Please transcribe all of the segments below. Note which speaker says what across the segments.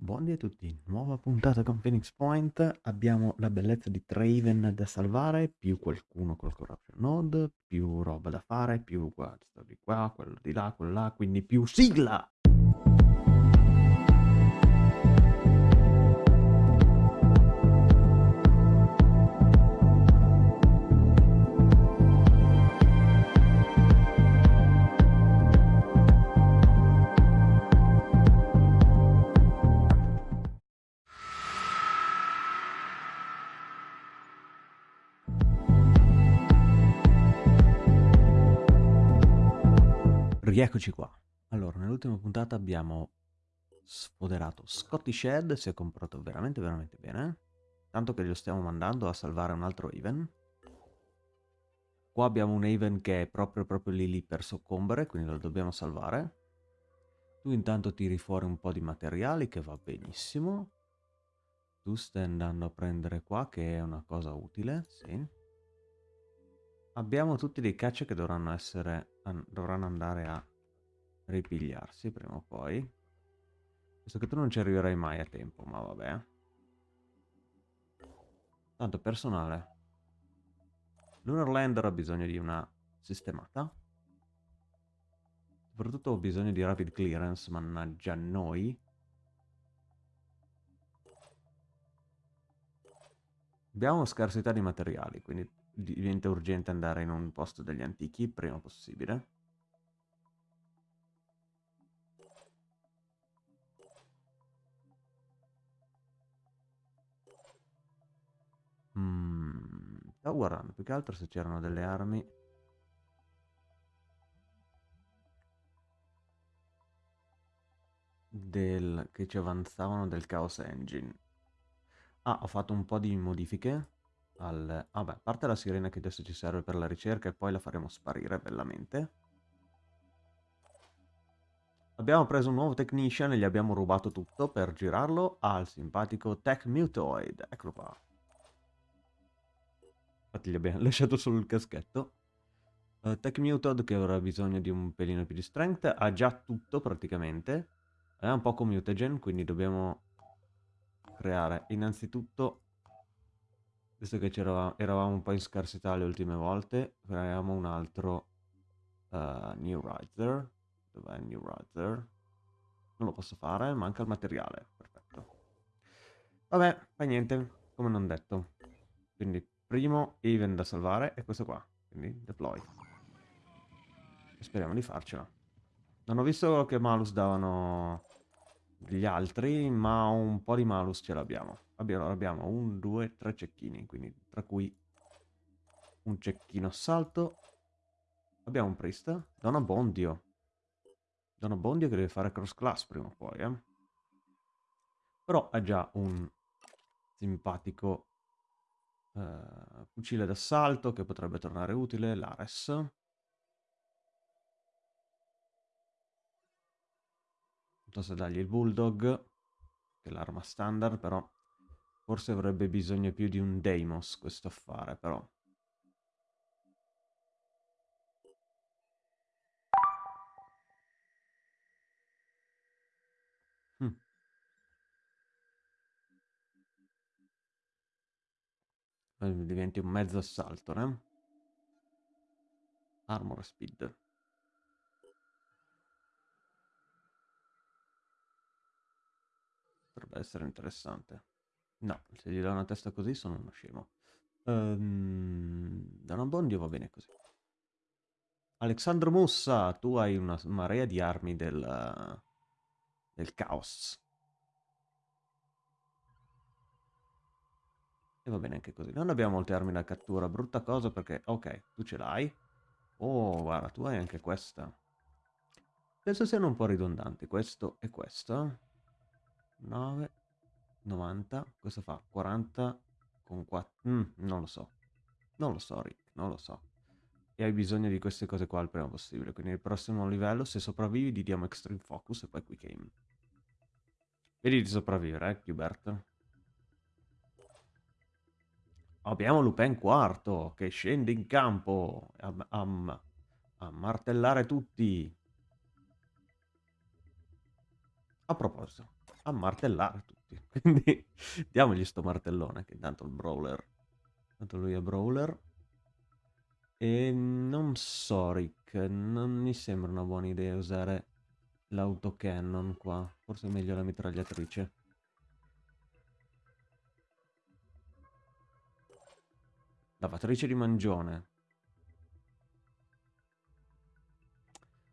Speaker 1: Buondì a tutti, nuova puntata con Phoenix Point, abbiamo la bellezza di Traven da salvare, più qualcuno col Corruption Node, più roba da fare, più questo di qua, quello di là, quello là, quindi più sigla! Rieccoci qua. Allora, nell'ultima puntata abbiamo sfoderato Scotty Shed, si è comportato veramente veramente bene, tanto che lo stiamo mandando a salvare un altro Haven. Qua abbiamo un Haven che è proprio proprio lì lì per soccombere, quindi lo dobbiamo salvare. Tu intanto tiri fuori un po' di materiali che va benissimo. Tu stai andando a prendere qua che è una cosa utile, sì. Abbiamo tutti dei caccia che dovranno essere dovranno andare a ripigliarsi prima o poi. Visto che tu non ci arriverai mai a tempo, ma vabbè. Tanto personale. Lunar Lander ha bisogno di una sistemata. Soprattutto ho bisogno di rapid clearance, mannaggia noi. Abbiamo scarsità di materiali, quindi diventa urgente andare in un posto degli antichi prima possibile. Mm, stavo guardando più che altro se c'erano delle armi. Del, che ci avanzavano del Chaos Engine. Ah, ho fatto un po' di modifiche al... Ah beh, a parte la sirena che adesso ci serve per la ricerca e poi la faremo sparire bellamente. Abbiamo preso un nuovo Technician e gli abbiamo rubato tutto per girarlo al simpatico Tech Mutoid. Eccolo qua. Infatti gli abbiamo lasciato solo il caschetto. Uh, Tech Mutoid che avrà bisogno di un pelino più di strength. Ha già tutto praticamente. È un poco mutagen, quindi dobbiamo creare innanzitutto visto che eravamo un po' in scarsità le ultime volte, creiamo un altro uh, New Riser. Dov'è il New Riser? Non lo posso fare, manca il materiale. Perfetto. Vabbè, fa niente, come non detto. Quindi, primo even da salvare è questo qua. Quindi, deploy. E speriamo di farcela. Non ho visto che malus davano gli altri, ma un po' di malus ce l'abbiamo. Abbiamo, abbiamo un, due, tre cecchini, quindi tra cui un cecchino assalto. Abbiamo un priest, Donna Bondio. Donna Bondio che deve fare cross class prima o poi, eh. Però ha già un simpatico uh, fucile d'assalto che potrebbe tornare utile, l'Ares. Non se dargli il Bulldog, che è l'arma standard, però Forse avrebbe bisogno più di un Deimos questo affare, però. Hm. Diventi un mezzo assalto, né? Armor speed. Potrebbe essere interessante. No, se gli do una testa così sono uno scemo. Um, da una bondio va bene così. Alexandro Mussa, tu hai una marea di armi del, del caos. E va bene anche così. Non abbiamo molte armi da cattura, brutta cosa perché... Ok, tu ce l'hai. Oh, guarda, tu hai anche questa. Penso siano un po' ridondanti, questo e questo. 9, 90, questo fa 40 con 4, mm, non lo so, non lo so Rick, non lo so. E hai bisogno di queste cose qua il prima possibile, quindi nel prossimo livello se sopravvivi ti diamo Extreme Focus e poi Quick Aim. Vedi di sopravvivere, eh, Qbert. Abbiamo Lupin quarto che scende in campo a, a, a martellare tutti. A proposito, a martellare tutti. Quindi diamogli sto martellone, che intanto il brawler. Tanto lui è brawler. E non so, Rick, non mi sembra una buona idea usare l'autocannon qua. Forse è meglio la mitragliatrice. Lavatrice di mangione.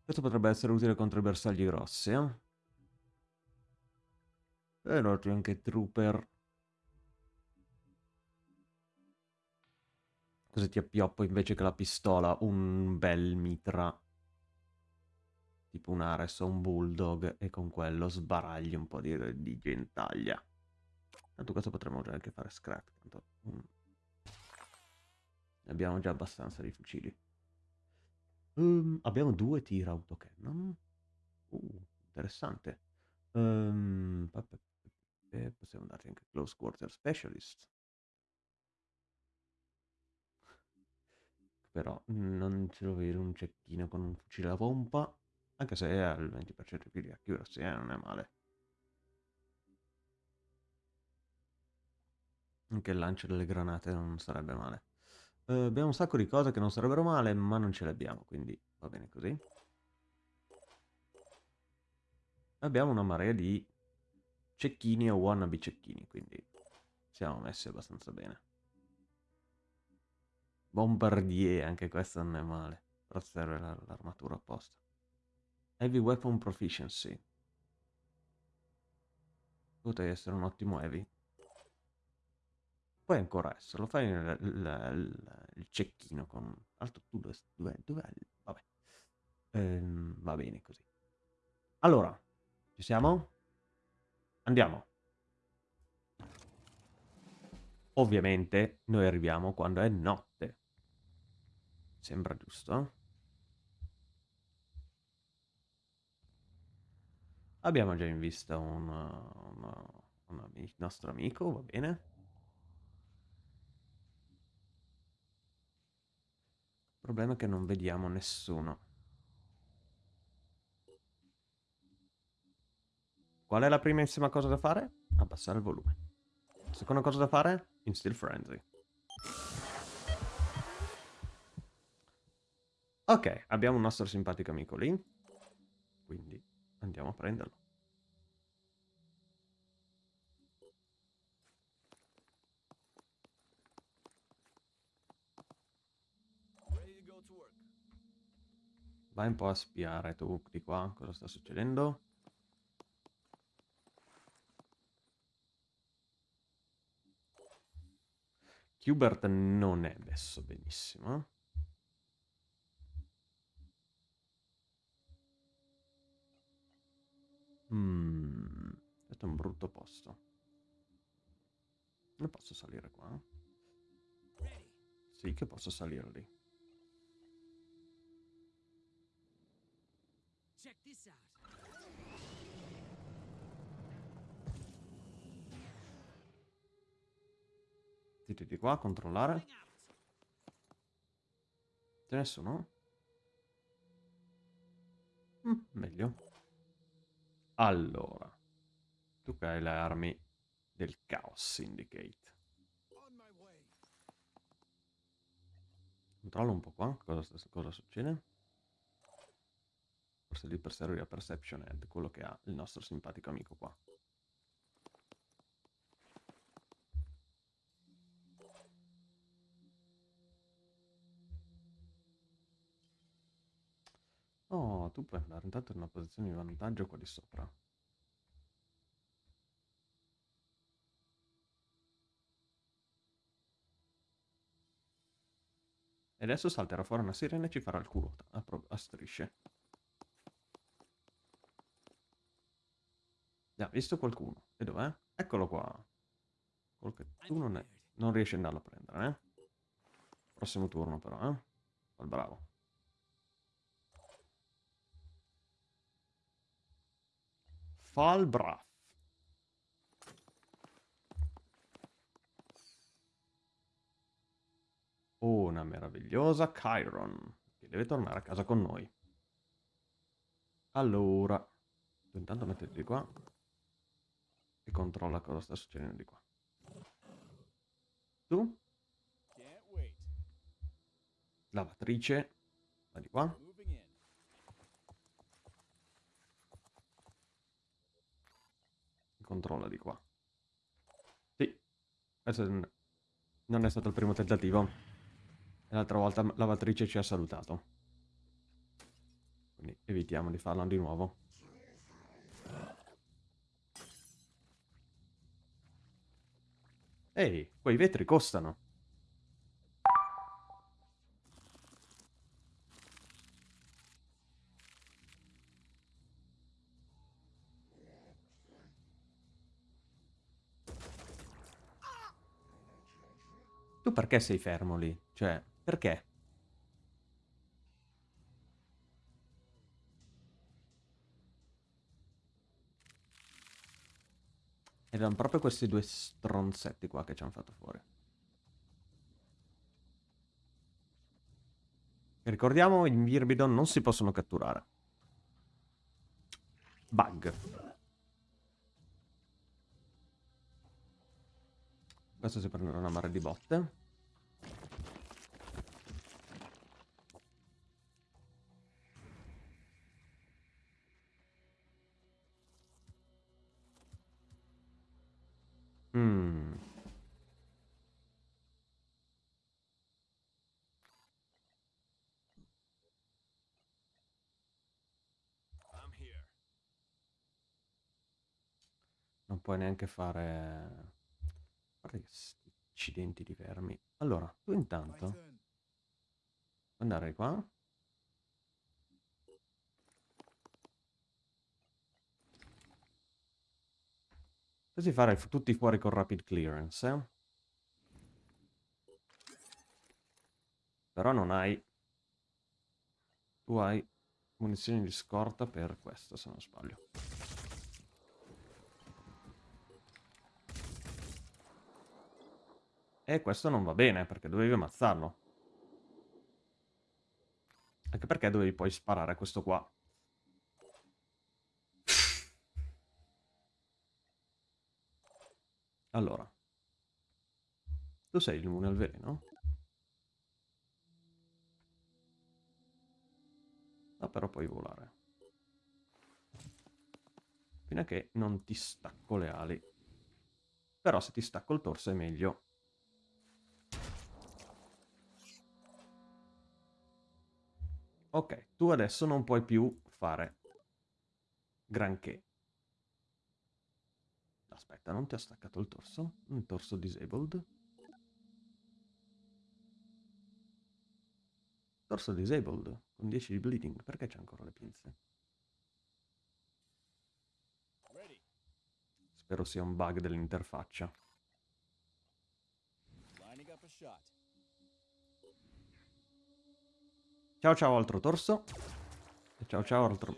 Speaker 1: Questo potrebbe essere utile contro i bersagli grossi, eh? E inoltre anche trooper. Così ti appioppo invece che la pistola un bel mitra. Tipo un Ares o un Bulldog e con quello sbaragli un po' di, di gentaglia. Tanto questo potremmo anche fare scrap. Tanto, mm. Abbiamo già abbastanza di fucili. Um, abbiamo due tir autocannon. Uh, interessante. Um, possiamo dargli anche close quarter specialist. Però non ce lo vedo un cecchino con un fucile a pompa. Anche se ha il 20% più di accuracy, eh, non è male. Anche il lancio delle granate non sarebbe male. Uh, abbiamo un sacco di cose che non sarebbero male, ma non ce le abbiamo, quindi va bene così. Abbiamo una marea di cecchini o wannabe cecchini, quindi siamo messi abbastanza bene. Bombardier, anche questo non è male, però serve l'armatura apposta. Heavy Weapon Proficiency. Potrei essere un ottimo heavy. Puoi ancora esserlo, fai il, il, il cecchino con... Altro tu dove... dove, dove vabbè. Ehm, va bene così. Allora, ci siamo? Andiamo. Ovviamente noi arriviamo quando è notte. Sembra giusto? Abbiamo già in vista un, un, nostro amico, va bene? Il problema è che non vediamo nessuno. Qual è la primissima cosa da fare? Abbassare il volume. Seconda cosa da fare? Instill Frenzy. Ok, abbiamo un nostro simpatico amico lì. Quindi andiamo a prenderlo. Vai un po' a spiare tu di qua cosa sta succedendo. Hubert non è messo benissimo. Mm, questo è un brutto posto. Non posso salire qua? Sì che posso salire lì. Check this out. Zitti di qua controllare. C'è nessuno? Mm, meglio. Allora. Tu che hai le armi del Chaos Syndicate. Controllo un po' qua. Cosa, cosa succede? Forse lì per servire a Perception Head, quello che ha il nostro simpatico amico qua. Oh, tu puoi andare intanto in una posizione di vantaggio qua di sopra. E adesso salterà fuori una sirena e ci farà il culo a, a strisce. Ha visto qualcuno. E dov'è? Eccolo qua. Quello che tu non, è, non riesci ad andarlo a prendere, eh? Prossimo turno però, eh? Al bravo. Falbraf. Una meravigliosa Chiron, che deve tornare a casa con noi. Allora, intanto mettete di qua. e controlla cosa sta succedendo di qua. Tu? Lavatrice, va di qua. Controlla di qua. Sì, questo non è stato il primo tentativo. L'altra volta la lavatrice ci ha salutato. Quindi evitiamo di farlo di nuovo. Ehi, quei vetri costano. Tu perché sei fermo lì? Cioè, perché? Erano proprio questi due stronzetti qua che ci hanno fatto fuori. Ricordiamo, i Mirbidon non si possono catturare. Bug. Questo si prenderà una mare di botte. Mm. Non puoi neanche fare... Accidenti di vermi. Allora, tu intanto... Andare qua. Così fare tutti fuori con rapid clearance, eh? Però non hai... Tu hai munizioni di scorta per questo, se non sbaglio. E questo non va bene, perché dovevi ammazzarlo. Anche perché dovevi poi sparare a questo qua. Allora. Tu sei immune al veleno? Ah, però puoi volare. Fino a che non ti stacco le ali. Però se ti stacco il torso è meglio. Ok, tu adesso non puoi più fare granché. Aspetta, non ti ha staccato il torso? Il torso disabled? Torso disabled, con 10 di bleeding. Perché c'è ancora le pinze? Spero sia un bug dell'interfaccia. Ciao ciao altro torso. E ciao ciao altro...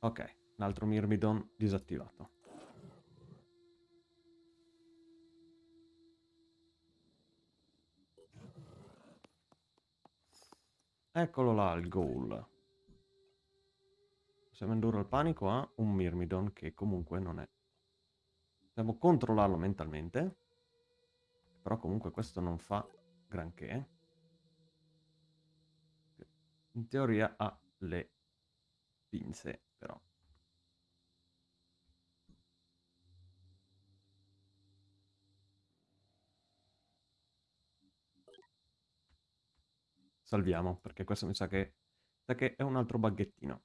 Speaker 1: Ok, l'altro Myrmidon disattivato. Eccolo là il goal. Possiamo indurre il panico a un Myrmidon che comunque non è. Dobbiamo controllarlo mentalmente. Però comunque questo non fa granché. In teoria ha le pinze, però. Salviamo, perché questo mi sa che, sa che è un altro baghettino.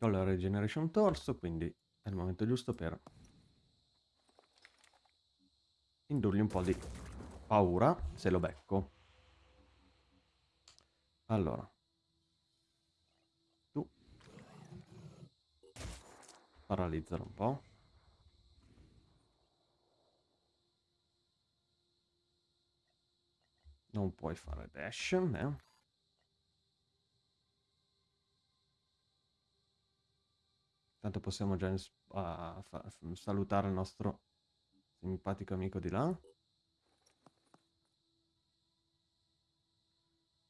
Speaker 1: Ho la regeneration torso, quindi è il momento giusto per indurgli un po' di paura se lo becco. Allora. Tu. Paralizzalo un po'. Non puoi fare dash, eh? Tanto possiamo già uh, salutare il nostro simpatico amico di là.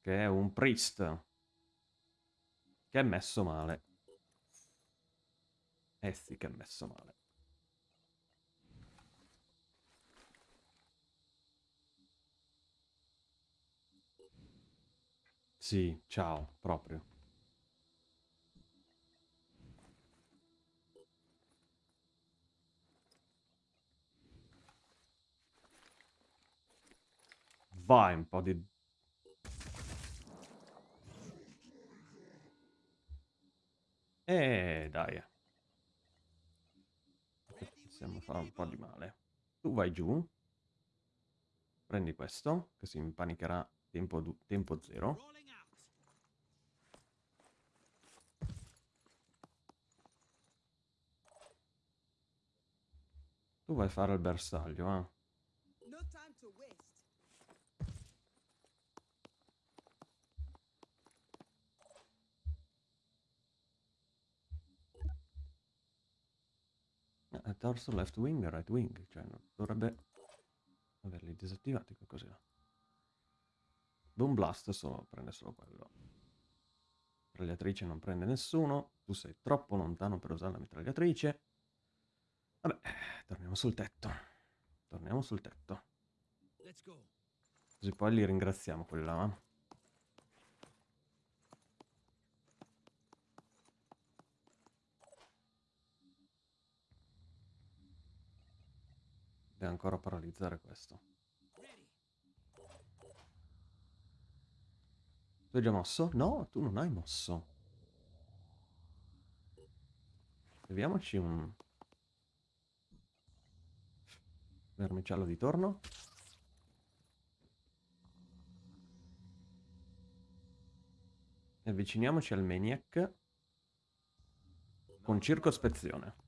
Speaker 1: Che è un priest. Che è messo male. Eh sì che è messo male. Sì, ciao, proprio. Vai un po' di... Eh, dai. Possiamo fare un po' di male. Tu vai giù. Prendi questo, che si impanicherà tempo, tempo zero. Tu vai a fare il bersaglio, eh. Eh, torso, left wing, right wing, cioè dovrebbe averli disattivati qualcosa. Boom Blast solo, prende solo quello. Mitragliatrice non prende nessuno, tu sei troppo lontano per usare la mitragliatrice. Vabbè, torniamo sul tetto. Torniamo sul tetto. Così poi li ringraziamo quelli là. Deve ancora paralizzare questo. Tu hai già mosso? No, tu non hai mosso. Leviamoci un vermicello di torno. E avviciniamoci al Maniac con circospezione.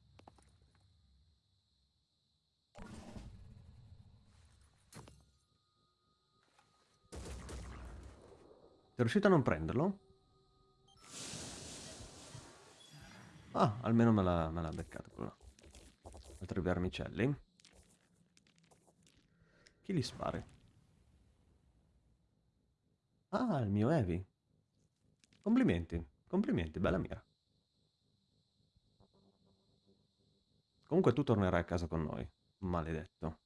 Speaker 1: Sei riuscito a non prenderlo? Ah, almeno me l'ha beccato quello. Altri vermicelli. Chi li spari? Ah, il mio Evi. Complimenti, complimenti, bella mira. Comunque tu tornerai a casa con noi, maledetto.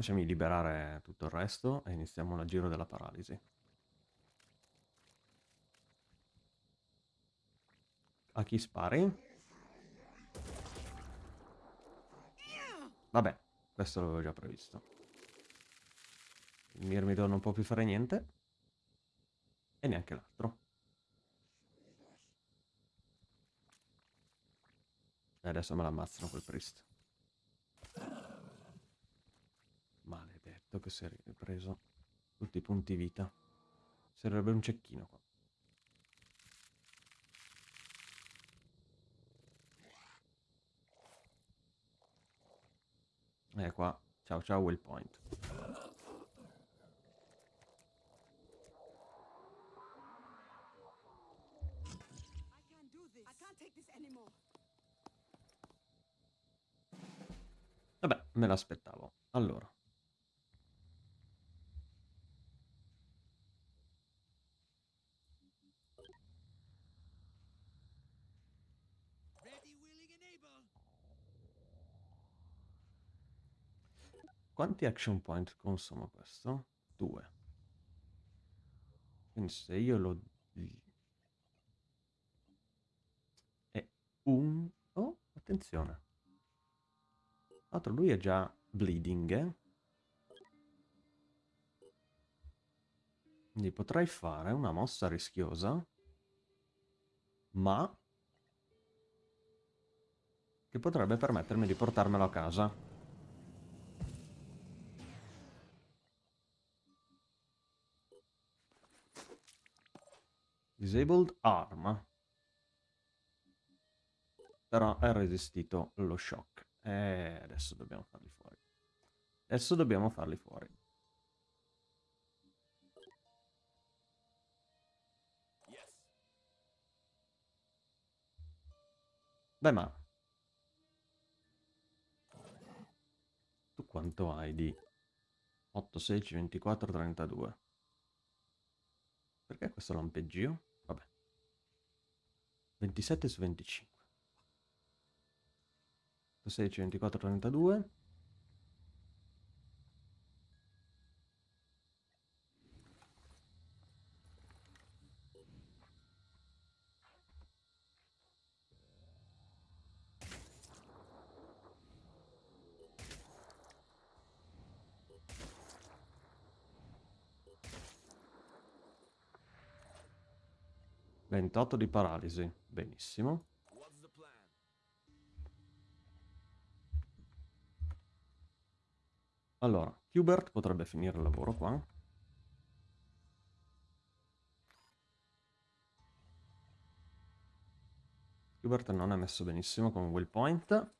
Speaker 1: Lasciami liberare tutto il resto e iniziamo la giro della paralisi. A chi spari? Vabbè, questo l'avevo già previsto. Il Mirmidor non può più fare niente. E neanche l'altro. E adesso me l'ammazzano quel priest. Maledetto che si è ripreso tutti i punti vita. Serve un cecchino qua. E qua, ciao ciao waypoint. Vabbè, me l'aspettavo. Allora. Quanti action point consuma questo? Due. Quindi se io lo... È un... Oh, attenzione. Tra lui è già bleeding, eh? Quindi potrei fare una mossa rischiosa, ma che potrebbe permettermi di portarmelo a casa. Disabled arm. Però ha resistito lo shock. E adesso dobbiamo farli fuori. Adesso dobbiamo farli fuori. Beh, ma... Tu quanto hai di 8, 16, 24, 32? Perché questo lampeggio? 27 su 25. 16, 24, 32. Ventotto di paralisi, benissimo. Allora, Hubert potrebbe finire il lavoro qua. Hubert non è messo benissimo con will point.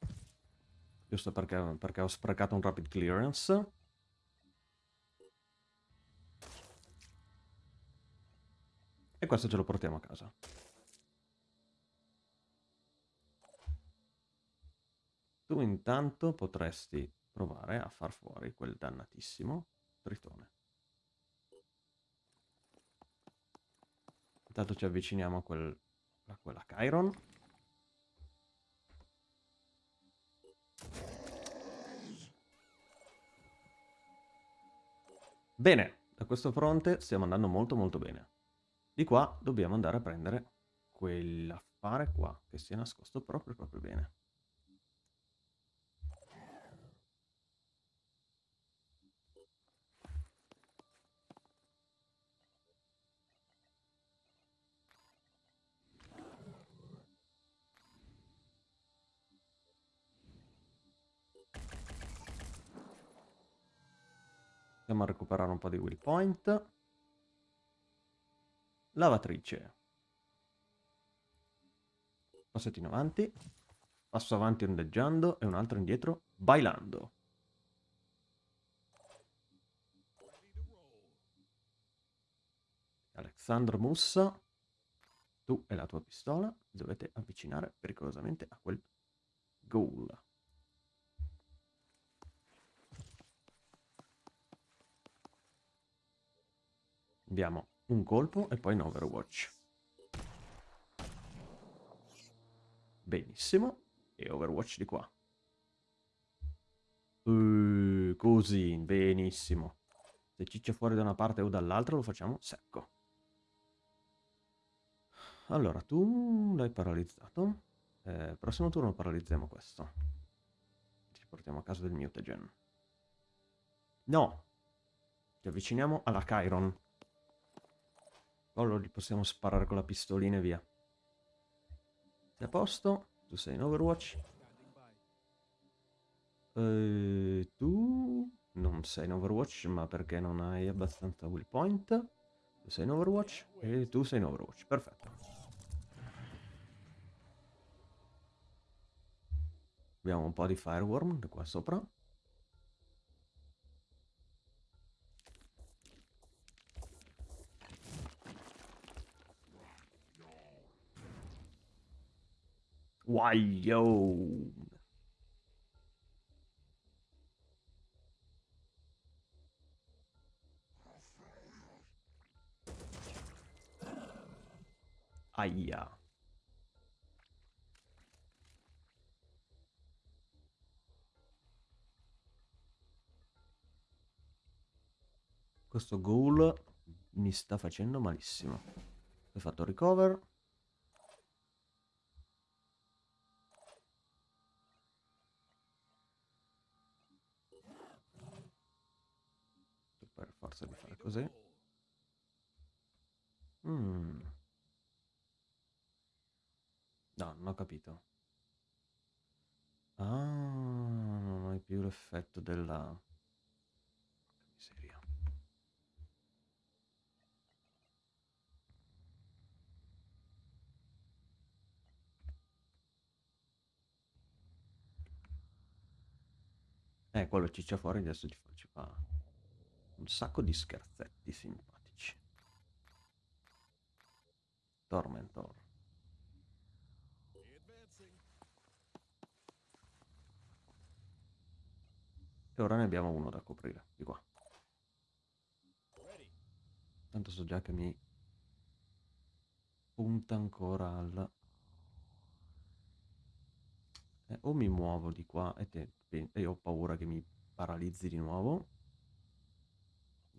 Speaker 1: Giusto perché, perché ho sprecato un rapid clearance. Questo ce lo portiamo a casa. Tu intanto potresti provare a far fuori quel dannatissimo tritone. Intanto ci avviciniamo a, quel, a quella Chiron. Bene, da questo fronte stiamo andando molto molto bene. Di qua dobbiamo andare a prendere quell'affare qua, che si è nascosto proprio proprio bene. Andiamo a recuperare un po' di will point. Lavatrice. Passettino avanti. Passo avanti ondeggiando e un altro indietro bailando. Alexandro Mussa. Tu e la tua pistola dovete avvicinare pericolosamente a quel goal. Abbiamo un colpo e poi in Overwatch. Benissimo. E Overwatch di qua. Uh, così, benissimo. Se ciccia fuori da una parte o dall'altra lo facciamo secco. Allora, tu l'hai paralizzato. Eh, prossimo turno paralizziamo questo. Ci portiamo a casa del mutagen. No! Ci avviciniamo alla Chiron. Allora li possiamo sparare con la pistolina e via. Sei a posto? Tu sei in Overwatch? Uh, tu non sei in Overwatch, ma perché non hai abbastanza will point? Tu sei in Overwatch e tu sei in Overwatch. Perfetto. Abbiamo un po' di fireworm qua sopra. Guaglione. Aia. Questo ghoul mi sta facendo malissimo. Ho fatto recover. Per forza di fare così. Mm. No, non ho capito. Ah, non hai più l'effetto della... Miseria. Eh, quello ciccia fuori adesso ci fa un sacco di scherzetti simpatici. Tormentor. E ora ne abbiamo uno da coprire, di qua. Tanto so già che mi punta ancora al Eh, o mi muovo di qua e, te, e ho paura che mi paralizzi di nuovo.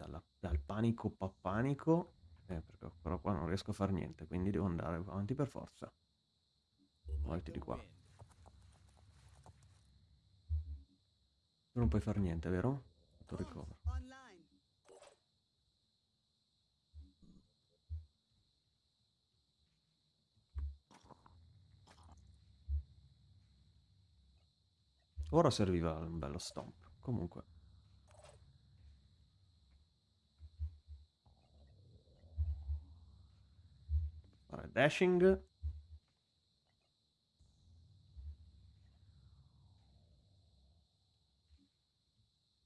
Speaker 1: Dalla, dal panico pa panico. Eh, perché però qua non riesco a fare niente, quindi devo andare avanti per forza. Muoviti di qua. Tu non puoi fare niente, vero? Tu recover. Ora serviva un bello stomp. Comunque. Fare dashing.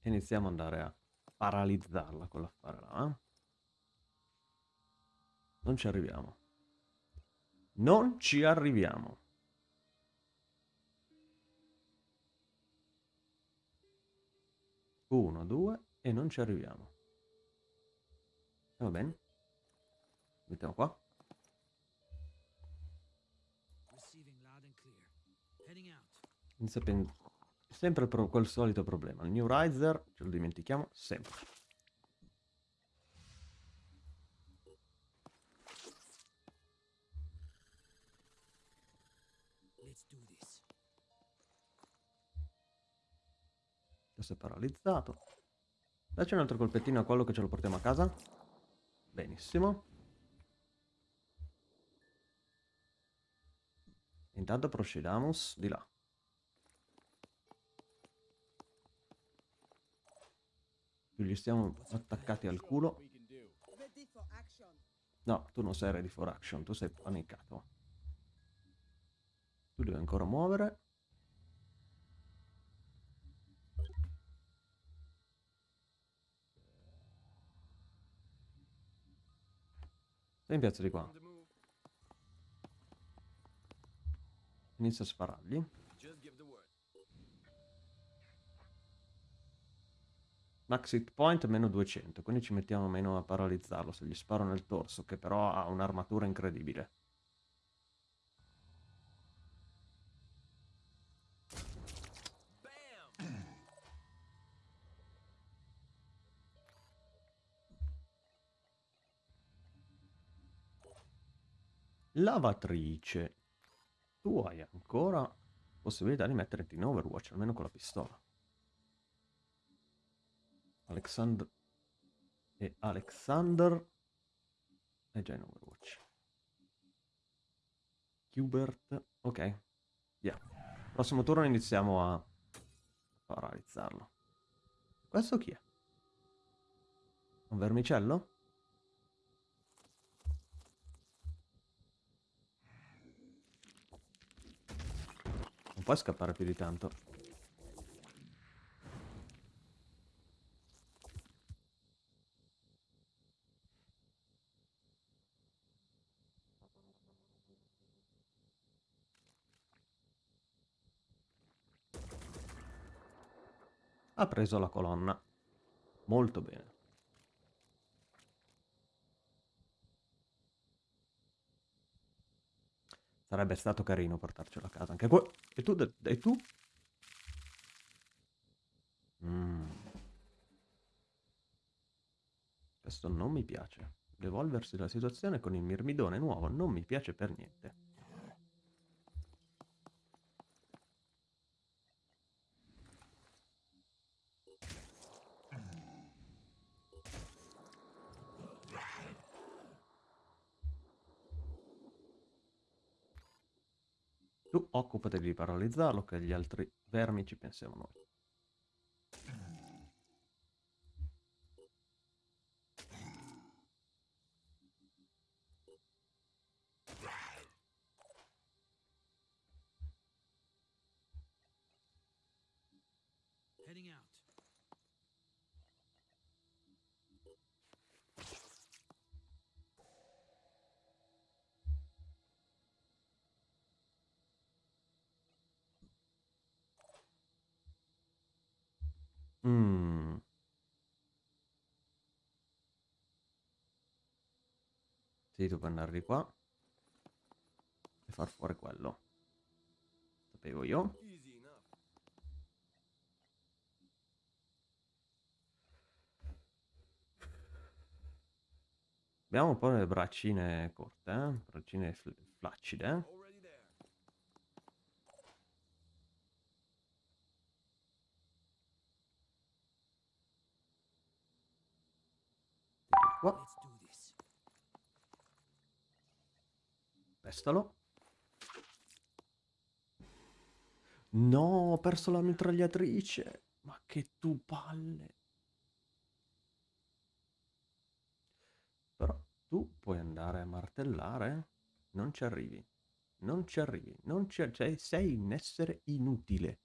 Speaker 1: Iniziamo ad andare a paralizzarla con l'affare là. Eh? Non ci arriviamo. Non ci arriviamo. Uno, due e non ci arriviamo. Va bene. Mettiamo qua. Inizia sempre per quel solito problema. Il New Riser, ce lo dimentichiamo sempre. Adesso è paralizzato. Dacci un altro colpettino a quello che ce lo portiamo a casa. Benissimo. Intanto procediamos di là. Gli stiamo attaccati al culo. No, tu non sei ready for action, tu sei panicato. Tu devi ancora muovere. Stai in piazza di qua. Inizia a sparargli. Max hit point meno 200, quindi ci mettiamo meno a paralizzarlo se gli sparo nel torso, che però ha un'armatura incredibile. Lavatrice. Tu hai ancora possibilità di metterti in Overwatch, almeno con la pistola. Alexander e Alexander è già in Overwatch. Hubert, ok. Yeah. Prossimo turno iniziamo a paralizzarlo. Questo chi è? Un vermicello? Non puoi scappare più di tanto. Preso la colonna. Molto bene. Sarebbe stato carino portarcelo a casa anche qua. E tu? E tu? Mm. Questo non mi piace. L'evolversi della situazione con il mirmidone nuovo non mi piace per niente. Tu occupati di paralizzarlo, che gli altri vermi ci pensiamo noi. Sì, tu puoi andare di qua. E far fuori quello. Sapevo io. Abbiamo un po' le braccine corte, eh? braccine fl flaccide. Qua. Pestalo. No, ho perso la mitragliatrice. Ma che tu palle. Però tu puoi andare a martellare. Non ci arrivi. Non ci arrivi. Non ci... Cioè, sei un essere inutile.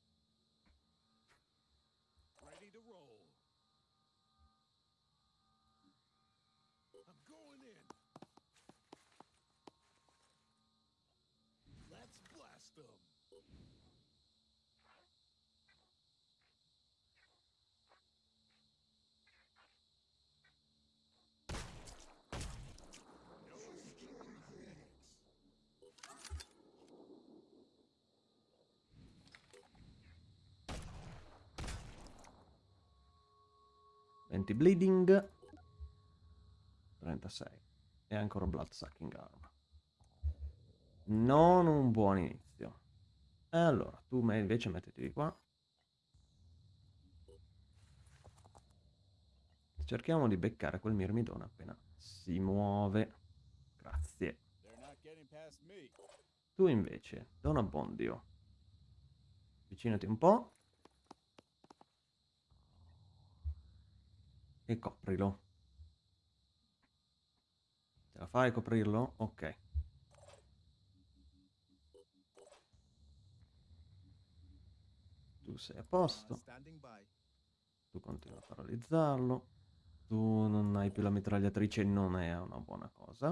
Speaker 1: Anti-bleeding. 36. E ancora Blood Sucking Arm. Non un buon inizio. Allora, tu invece mettiti di qua. Cerchiamo di beccare quel mirmidone appena si muove. Grazie. Tu invece, Don Abbondio. Avvicinati un po'. E coprilo. Ce la fai a coprirlo? Ok. Tu sei a posto. Tu continui a paralizzarlo. Tu non hai più la mitragliatrice, non è una buona cosa.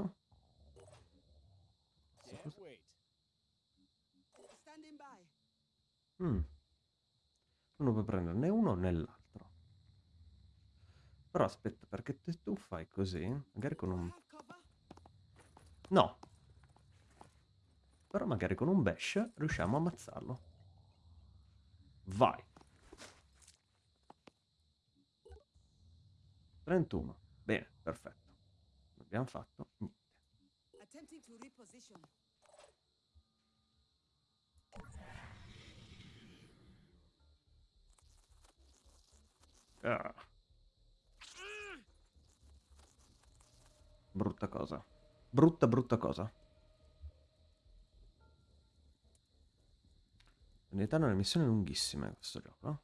Speaker 1: Mm. Non puoi prendere né uno né l'altro. Però aspetta, perché tu fai così, magari con un... No. Però magari con un bash riusciamo a ammazzarlo. Vai. 31. Bene, perfetto. Abbiamo fatto niente. Ah. Brutta cosa. Brutta, brutta cosa. In realtà è una missione lunghissima questo gioco.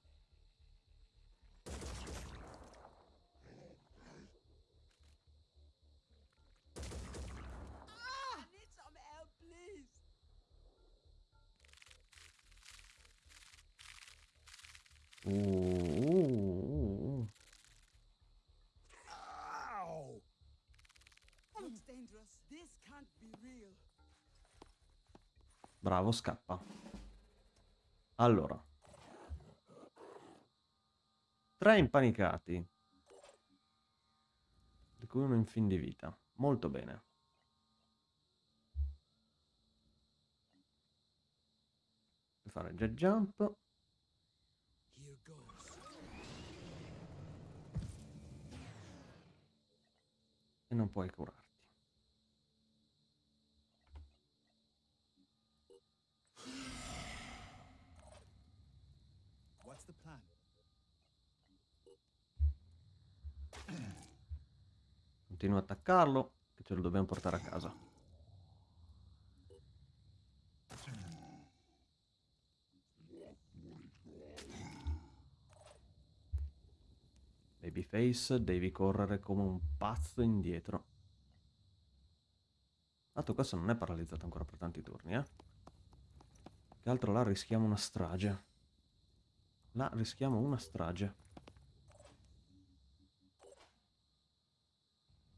Speaker 1: Scappa. Allora. Tre impanicati. Di cui uno in fin di vita. Molto bene. Fare jet jump. E non puoi curare. Continua a attaccarlo, che ce lo dobbiamo portare a casa. Babyface, devi correre come un pazzo indietro. Tanto questo non è paralizzato ancora per tanti turni, eh. Che altro là rischiamo una strage. Là rischiamo una strage.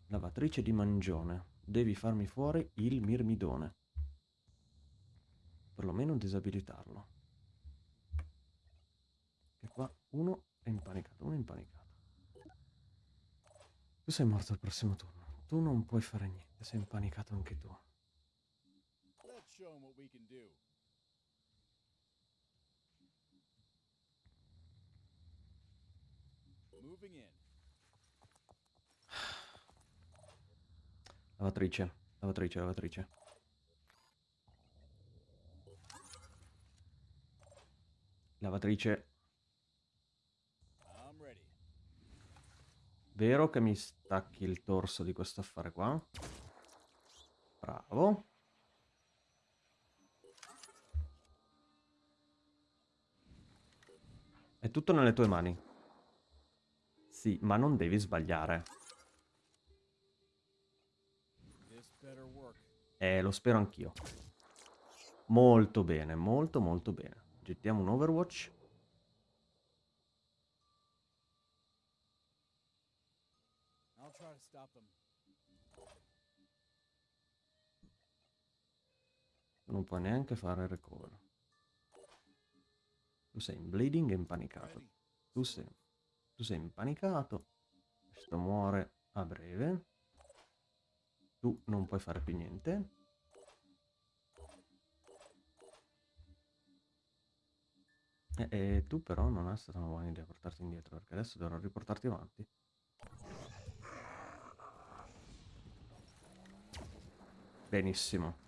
Speaker 1: Lavatrice di mangione. Devi farmi fuori il mirmidone. Perlomeno disabilitarlo. Che qua uno è impanicato, uno è impanicato. Tu sei morto al prossimo turno. Tu non puoi fare niente, sei impanicato anche tu. Lavatrice, lavatrice, lavatrice. Lavatrice. Vero che mi stacchi il torso di questo affare qua? Bravo. È tutto nelle tue mani. Sì, ma non devi sbagliare. Eh, lo spero anch'io. Molto bene, molto molto bene. Gettiamo un Overwatch. Non può neanche fare recover. Tu sei in bleeding e impanicato. Tu sei, tu sei impanicato. Questo muore a breve. Tu non puoi fare più niente. E, e tu però non è stata una buona idea portarti indietro, perché adesso dovrò riportarti avanti. Benissimo.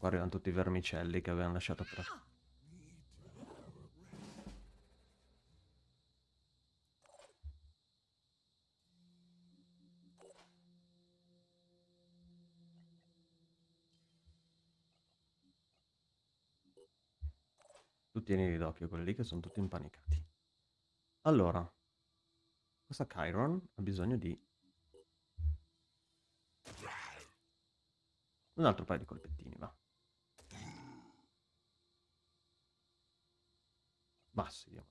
Speaker 1: Qua arrivano tutti i vermicelli che avevano lasciato atrás. Tu tieni d'occhio quelli lì che sono tutti impanicati. Allora, questa Chiron ha bisogno di un altro paio di colpettini, va. Bassi, diamo.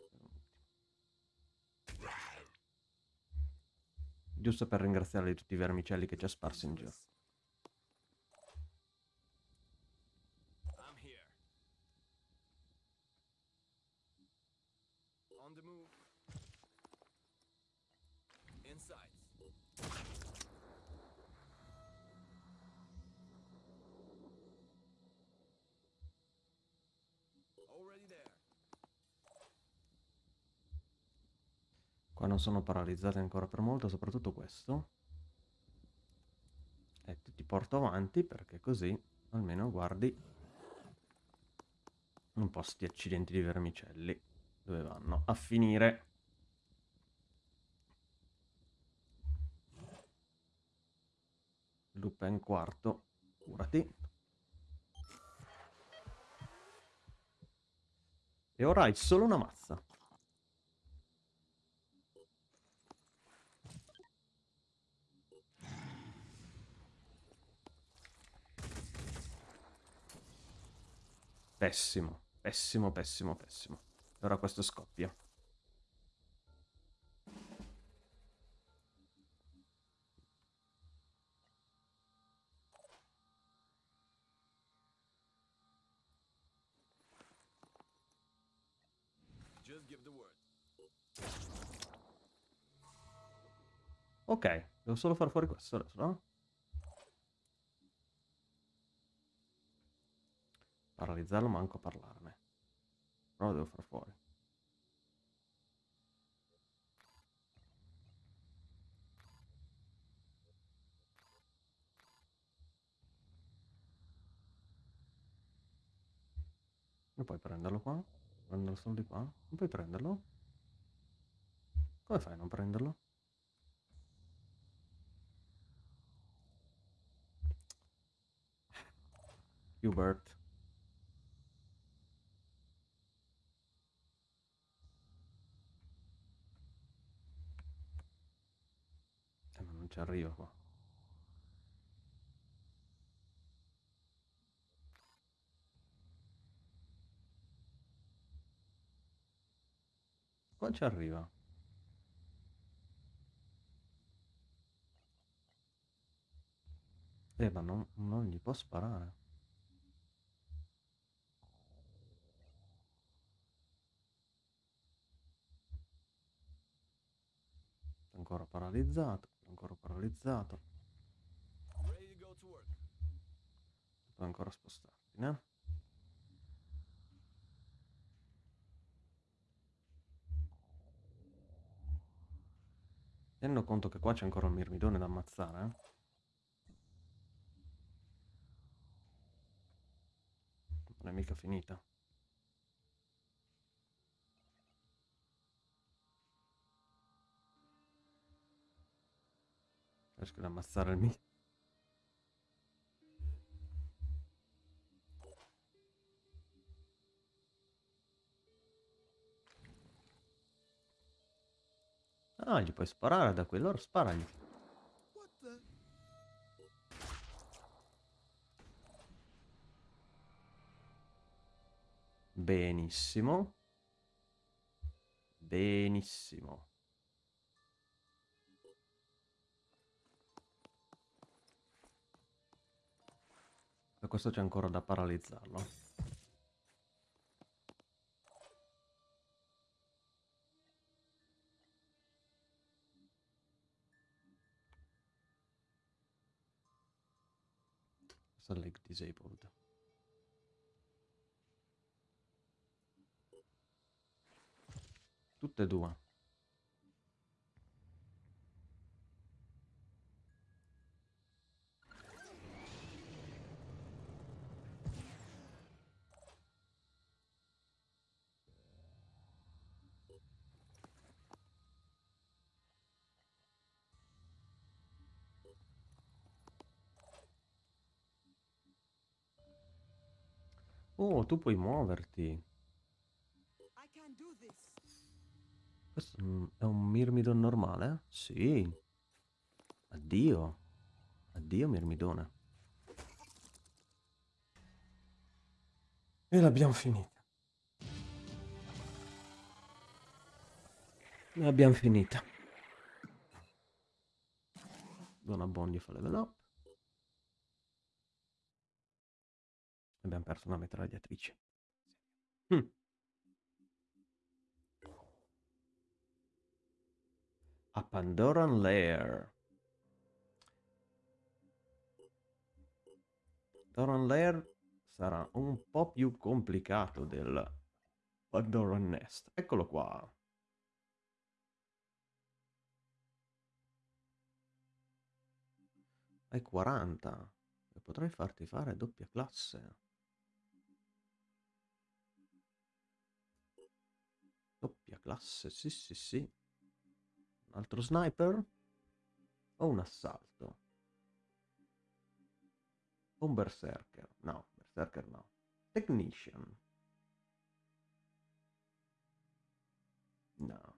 Speaker 1: Giusto per ringraziarli tutti i vermicelli che ci ha sparsi in giro. Qua non sono paralizzate ancora per molto, soprattutto questo. E ti porto avanti perché così almeno guardi un po' sti accidenti di vermicelli. Dove vanno? A finire. Lupin quarto, curati. E ora hai solo una mazza. Pessimo, pessimo, pessimo, pessimo. Ora questo scoppia. Ok, devo solo far fuori questo adesso, no? Paralizzarlo manco a parlarne. Però lo devo far fuori. Non puoi prenderlo qua? Prenderlo solo di qua? Non puoi prenderlo? Come fai a non prenderlo? Hubert. Ci arriva qua. Qua ci arriva. Eh, ma non, non gli può sparare. Ancora paralizzato ancora paralizzato. Puoi ancora spostarti. ordine. Tenendo conto che qua c'è ancora un mirmidone da ammazzare. Eh? Non è mica finita. Riesco ad ammazzare il mio. Ah, gli puoi sparare da qui, allora sparagli. Benissimo. Benissimo. Per questo c'è ancora da paralizzarlo. leg disabled. Tutte e due. Oh, tu puoi muoverti. Questo è un Mirmidon normale? Sì. Addio. Addio Mirmidone. E l'abbiamo finita. L'abbiamo finita. Dona Bondi fa level up. Abbiamo perso una mitragliatrice. Hm. A Pandoran Lair. Pandoran Lair sarà un po' più complicato del Pandoran Nest. Eccolo qua. Hai 40 e potrei farti fare doppia classe. Classe, sì sì sì. Un altro sniper? O un assalto? Un berserker? No, berserker no. Technician? No.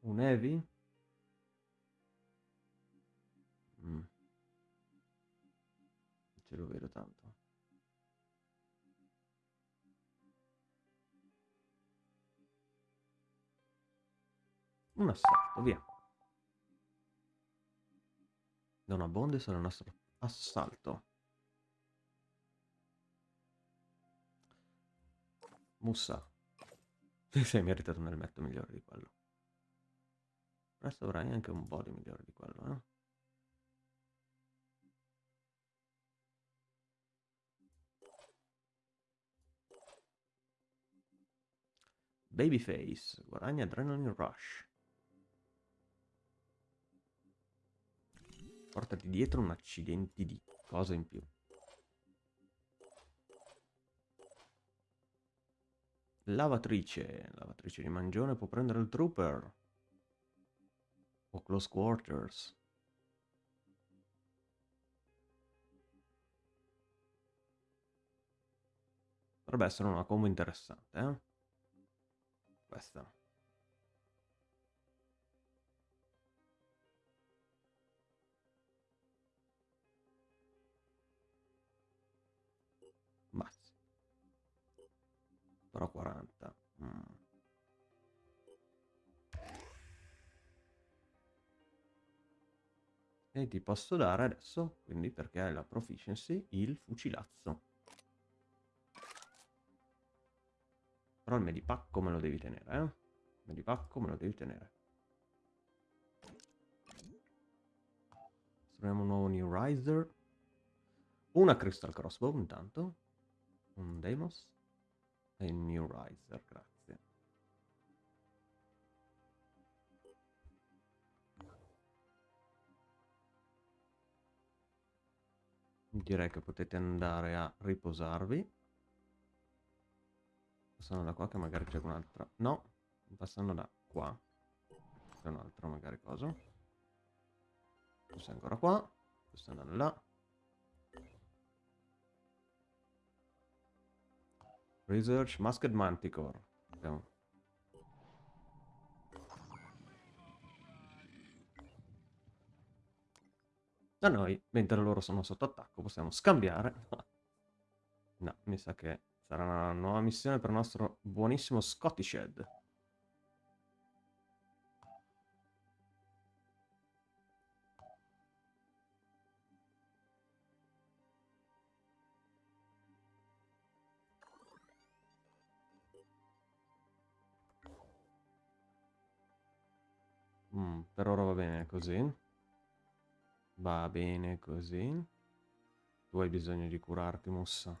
Speaker 1: Un heavy? Mm. Ce lo vedo tanto. Un assalto, via. Da una bonde sarà il nostro assalto. Mussa. Ti sei meritato un elmetto migliore di quello. Presto avrai anche un body migliore di quello, eh? Babyface, guadagna Adrenaline Rush. Portati dietro un accidente di cosa in più. Lavatrice. Lavatrice di mangione può prendere il trooper. O close quarters. Potrebbe essere una combo interessante, eh? Questa. Però 40. Mm. E ti posso dare adesso, quindi perché hai la proficiency, il fucilazzo. Però il medipacco me lo devi tenere, eh? Il medipacco me lo devi tenere. Costruiamo un nuovo New Riser. Una Crystal Crossbow intanto. un Deimos e il New Riser, grazie. Direi che potete andare a riposarvi. Passando da qua che magari c'è un'altra... No, passando da qua. C'è un'altra magari cosa. Questo è ancora qua. Questo è andando là. Research Masked Manticore. Andiamo. Da noi, mentre loro sono sotto attacco, possiamo scambiare. no, mi sa che sarà una nuova missione per il nostro buonissimo Scottish Head. Così. Va bene così. Tu hai bisogno di curarti, mossa.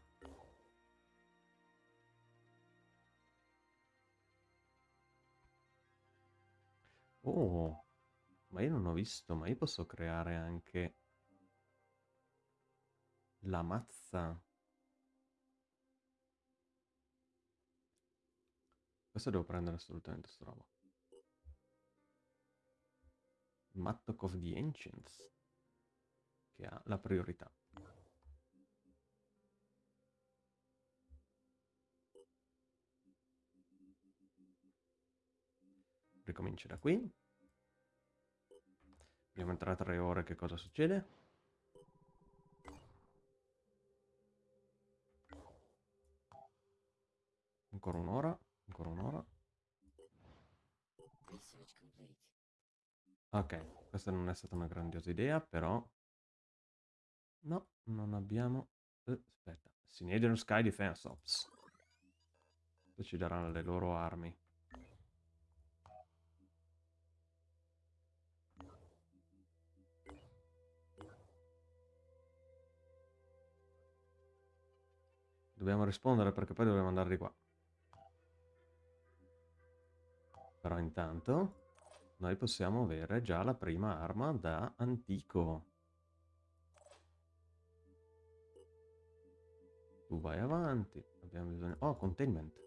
Speaker 1: Oh, ma io non ho visto, ma io posso creare anche la mazza. Questo devo prendere assolutamente sta roba. Mattock of the Ancients che ha la priorità. Ricomincio da qui. Dobbiamo entrare tre ore, che cosa succede? Ancora un'ora. Ok, questa non è stata una grandiosa idea, però No, non abbiamo... Eh, aspetta. Sinedian Sky Defense Ops. Poi ci daranno le loro armi. Dobbiamo rispondere perché poi dobbiamo andare di qua. Però intanto noi possiamo avere già la prima arma da antico. Tu vai avanti. Abbiamo bisogno... Oh, containment.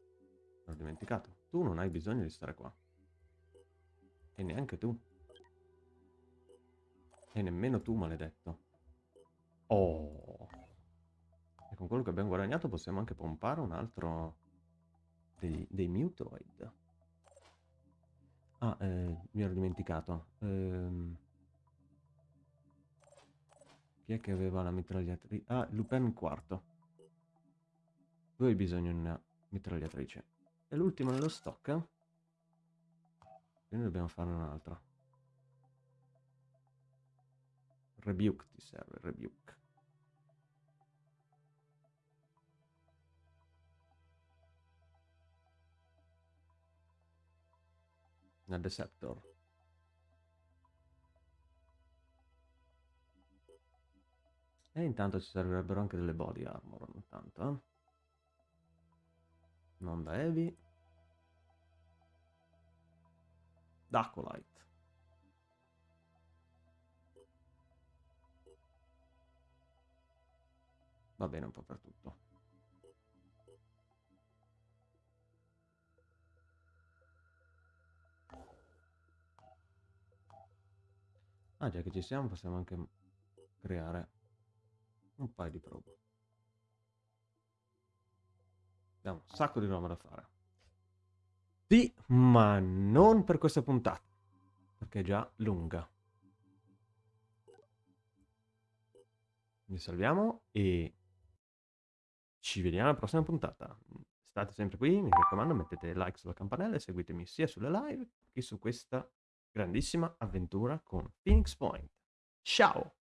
Speaker 1: L'ho dimenticato. Tu non hai bisogno di stare qua. E neanche tu. E nemmeno tu, maledetto. Oh. E con quello che abbiamo guadagnato possiamo anche pompare un altro... dei, dei mutoid. Ah, eh, mi ero dimenticato. Ehm... Chi è che aveva la mitragliatrice? Ah, Lupin IV. Tu hai bisogno di una mitragliatrice. E l'ultimo nello stock. Quindi dobbiamo farne un'altra. Rebuke ti serve, rebuke. Una Deceptor. E intanto ci servirebbero anche delle body armor, intanto, eh. Non da heavy. Dacolite. Va bene un po' per tutto. Ah, già che ci siamo possiamo anche creare un paio di probe. Abbiamo un sacco di roba da fare. Sì, ma non per questa puntata, perché è già lunga. Mi salviamo e ci vediamo alla prossima puntata. State sempre qui, mi raccomando, mettete like sulla campanella e seguitemi sia sulle live che su questa grandissima avventura con Phoenix Point. Ciao!